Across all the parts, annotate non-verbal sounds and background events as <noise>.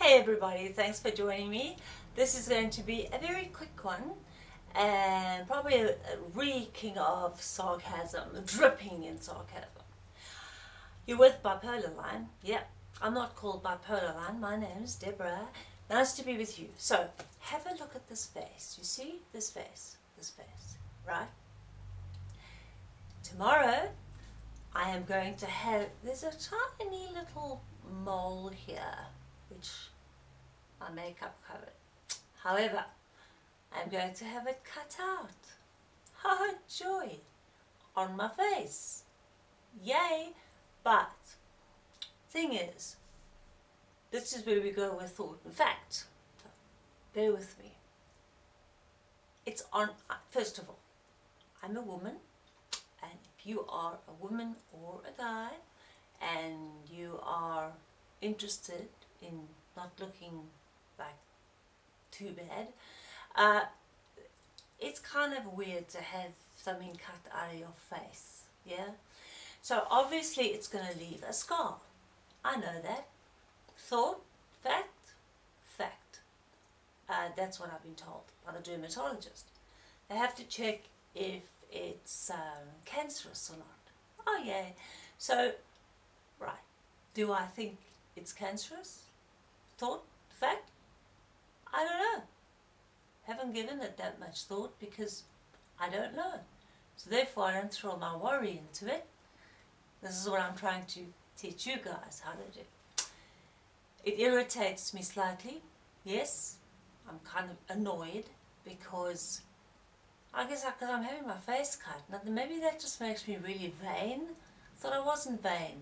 Hey everybody, thanks for joining me. This is going to be a very quick one and probably reeking of sarcasm, <laughs> dripping in sarcasm. You're with Bipolar Line. Yep, I'm not called Bipolar Line. My name is Deborah. Nice to be with you. So, have a look at this face. You see this face? This face, right? Tomorrow, I am going to have, there's a tiny little mole here, which my makeup covered. However, I'm going to have it cut out. Oh, joy! On my face. Yay! But, thing is, this is where we go with thought and fact. bear with me. It's on, uh, first of all, I'm a woman, and if you are a woman or a guy, and you are interested in not looking like too bad, uh, it's kind of weird to have something cut out of your face, yeah? So obviously it's going to leave a scar. I know that. Thought, fact, fact. Uh, that's what I've been told by the dermatologist. They have to check if it's um, cancerous or not. Oh yeah. So, right. Do I think it's cancerous? Thought, fact? I don't know. Haven't given it that much thought because I don't know. So therefore I don't throw my worry into it. This is what I'm trying to teach you guys how to do. It irritates me slightly, yes. I'm kind of annoyed because I guess because I'm having my face cut. Now, maybe that just makes me really vain. I thought I wasn't vain.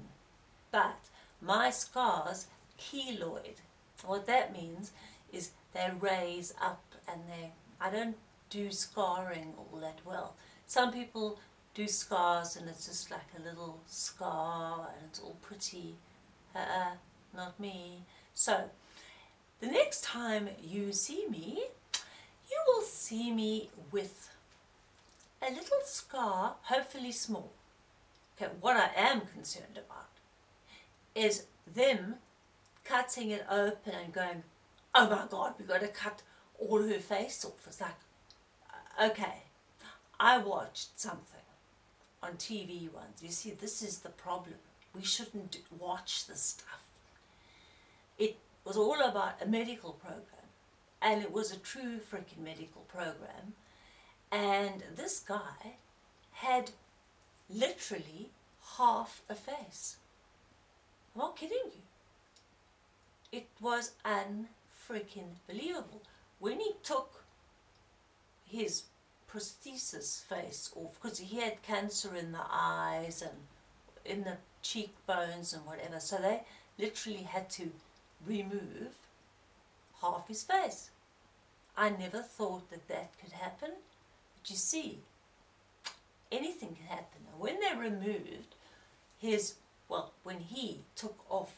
But my scars keloid. What that means is they raise up and they, I don't do scarring all that well. Some people do scars and it's just like a little scar and it's all pretty. Uh, uh, not me. So, the next time you see me, you will see me with a little scar, hopefully small. Okay, what I am concerned about is them cutting it open and going, oh my God, we've got to cut all her face off. It's like, uh, okay, I watched something on TV once. You see, this is the problem. We shouldn't watch this stuff. It was all about a medical program and it was a true freaking medical program and this guy had literally half a face. I'm not kidding you. It was unfreaking believable. When he took his prosthesis face off, because he had cancer in the eyes and in the cheekbones and whatever, so they literally had to remove half his face. I never thought that that could happen but you see, anything can happen. when they removed his, well, when he took off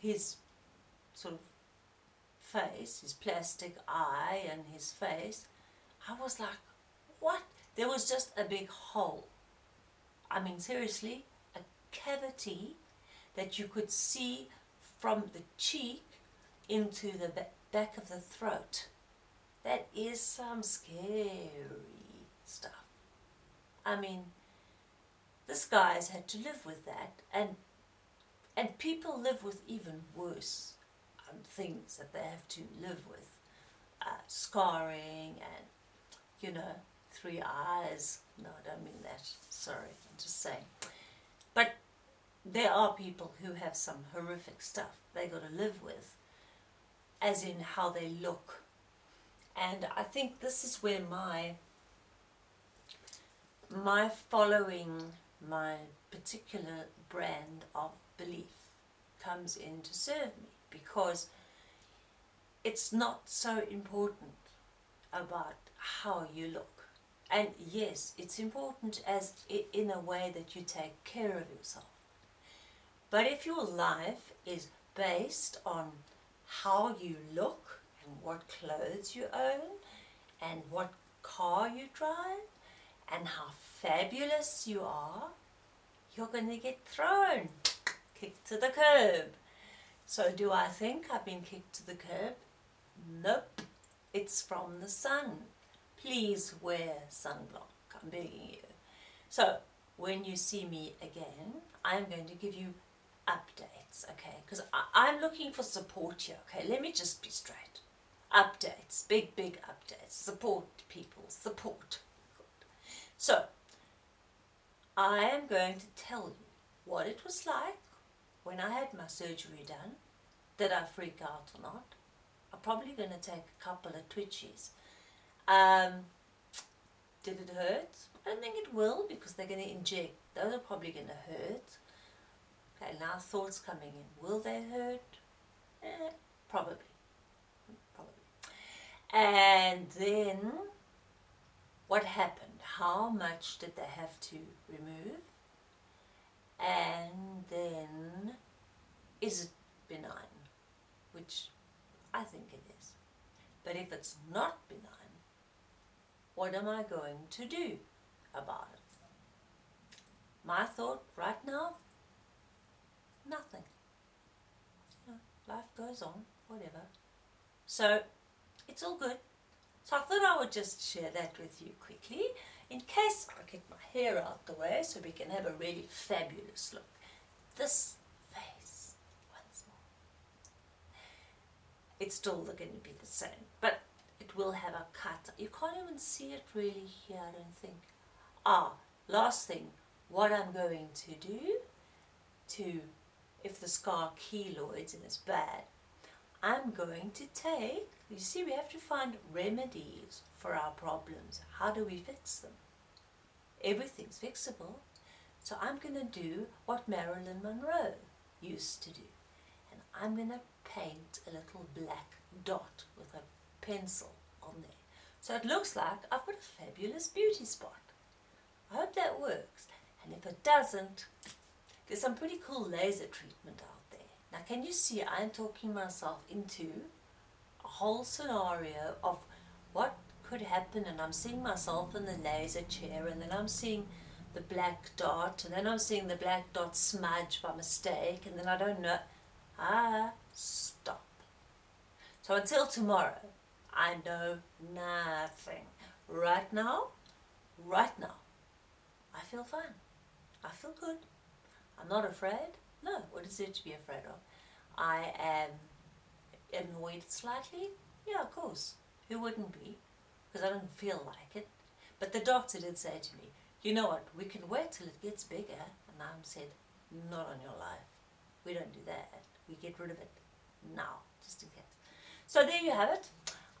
his sort of face, his plastic eye and his face, I was like, what? There was just a big hole. I mean, seriously, a cavity that you could see from the cheek into the back of the throat. That is some scary stuff. I mean, this guy's had to live with that, and and people live with even worse um, things that they have to live with, uh, scarring and you know three eyes. No, I don't mean that. Sorry, I'm just saying. But there are people who have some horrific stuff they got to live with, as in how they look. And I think this is where my my following my particular brand of belief comes in to serve me because it's not so important about how you look and yes it's important as in a way that you take care of yourself but if your life is based on how you look and what clothes you own and what car you drive and how fabulous you are, you're going to get thrown, kicked to the curb. So do I think I've been kicked to the curb? Nope. It's from the sun. Please wear sunblock. I'm begging you. So when you see me again, I'm going to give you updates, okay? Because I'm looking for support here, okay? Let me just be straight. Updates, big, big updates. Support people, support. So, I am going to tell you what it was like when I had my surgery done. Did I freak out or not? I'm probably going to take a couple of twitches. Um, did it hurt? I don't think it will because they're going to inject. Those are probably going to hurt. Okay, now thoughts coming in. Will they hurt? Eh, probably. Probably. And then, what happened? How much did they have to remove? And then, is it benign? Which I think it is. But if it's not benign, what am I going to do about it? My thought right now, nothing. You know, life goes on, whatever. So, it's all good. So I thought I would just share that with you quickly in case I get my hair out the way so we can have a really fabulous look. This face, once more. It's still going to be the same, but it will have a cut. You can't even see it really here, I don't think. Ah, last thing, what I'm going to do to, if the scar keloids and it's bad, I'm going to take, you see we have to find remedies for our problems. How do we fix them? Everything's fixable. So I'm going to do what Marilyn Monroe used to do. And I'm going to paint a little black dot with a pencil on there. So it looks like I've got a fabulous beauty spot. I hope that works. And if it doesn't, there's some pretty cool laser treatment out. Now can you see I'm talking myself into a whole scenario of what could happen and I'm seeing myself in the laser chair and then I'm seeing the black dot and then I'm seeing the black dot smudge by mistake and then I don't know. Ah, stop. So until tomorrow, I know nothing. Right now, right now, I feel fine. I feel good. I'm not afraid. No, what is there to be afraid of? I am annoyed slightly. Yeah, of course. Who wouldn't be? Because I don't feel like it. But the doctor did say to me, you know what, we can wait till it gets bigger. And I said, not on your life. We don't do that. We get rid of it now, just in case. So there you have it.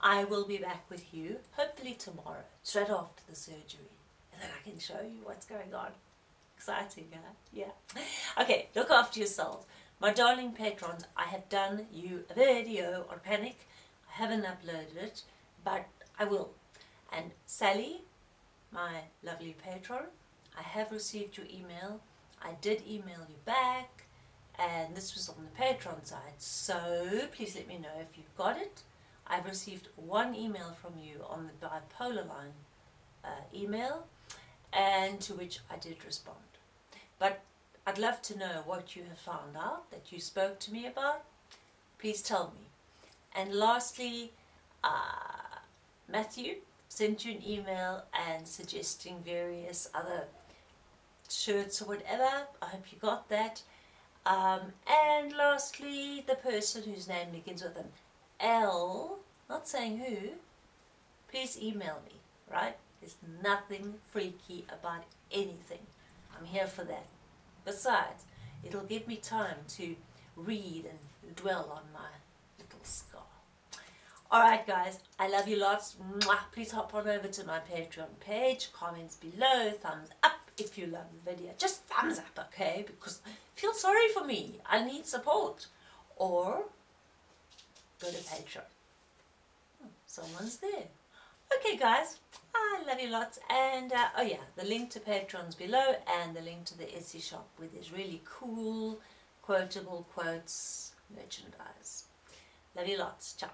I will be back with you, hopefully tomorrow, straight after the surgery. And then I can show you what's going on. Exciting, huh? Yeah. Okay, look after yourselves. My darling patrons, I have done you a video on panic. I haven't uploaded it, but I will. And Sally, my lovely patron, I have received your email. I did email you back, and this was on the Patreon side. So please let me know if you've got it. I've received one email from you on the bipolar line uh, email, and to which I did respond. But I'd love to know what you have found out that you spoke to me about. Please tell me. And lastly, uh, Matthew sent you an email and suggesting various other shirts or whatever. I hope you got that. Um, and lastly, the person whose name begins with an L, not saying who, please email me, right? There's nothing freaky about anything. I'm here for that. Besides, it'll give me time to read and dwell on my little scar. Alright guys, I love you lots. Mwah. Please hop on over to my Patreon page, comments below, thumbs up if you love the video. Just thumbs up, okay? Because feel sorry for me. I need support. Or go to Patreon. Hmm, someone's there. Okay guys, I love you lots and uh, oh yeah, the link to Patreon's below and the link to the Etsy shop with this really cool quotable quotes merchandise. Love you lots. Ciao.